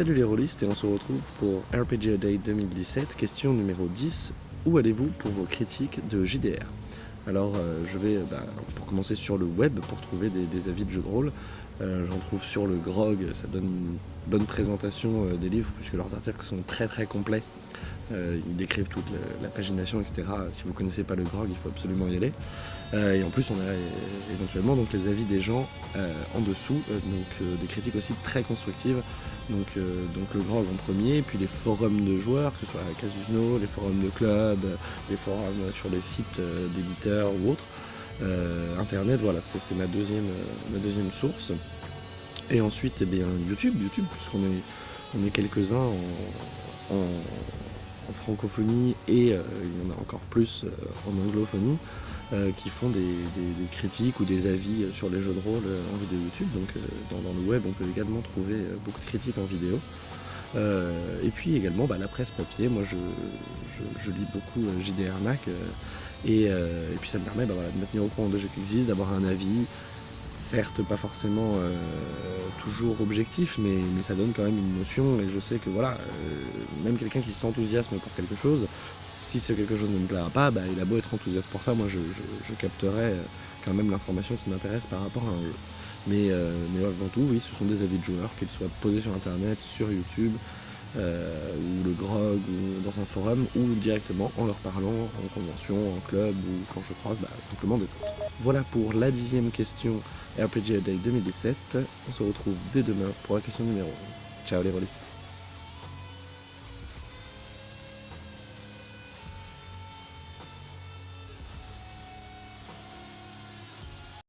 on se retrouve pour RPG Day 2017, question numéro 10. Où allez-vous pour vos critiques de JDR Alors euh, je vais bah, pour commencer sur le web pour trouver des, avis de jeux de rôle. Euh, j'en trouve sur le GROG, ça donne une bonne présentation euh, des livres puisque leurs articles sont très très complets. Ils décrivent toute la, pagination, etc. Si vous ne connaissez pas le GROG, il faut absolument y aller. et en plus, on a éventuellement donc, les avis des gens en dessous, donc des critiques aussi très constructives donc, euh, le GROG en premier, puis les forums de joueurs, que ce soit Casino, les forums de club, les forums sur les sites euh, d'éditeurs ou autres. Euh, Internet, voilà, c'est ma deuxième, source. Et ensuite, eh bien, YouTube, YouTube, puisqu'on est, on est quelques-uns en, francophonie et il y en a encore plus en anglophonie. Euh, qui font des, critiques ou des avis sur les jeux de rôle euh, en vidéo YouTube. Donc euh, dans, le web, on peut également trouver beaucoup de critiques en vidéo. et puis également bah, la presse papier, moi je, lis beaucoup JDR Mac et, puis ça me permet bah, de me tenir au courant de jeux qui existent, d'avoir un avis, certes pas forcément toujours objectif, mais, ça donne quand même une notion et je sais que voilà, même quelqu'un qui s'enthousiasme pour quelque chose, si c'est quelque chose ne me plaira pas, bah, il a beau être enthousiaste pour ça, moi je, capterai euh, quand même l'information qui m'intéresse par rapport à un jeu. Mais, euh, mais avant tout, oui, ce sont des avis de joueurs, qu'ils soient posés sur internet, sur YouTube, euh, ou le grog, ou dans un forum, ou directement en leur parlant en convention, en club, ou quand je croise, bah, simplement des potes. Voilà pour la dixième question RPG Day 2017. On se retrouve dès demain pour la question numéro 11. Ciao les rôlistes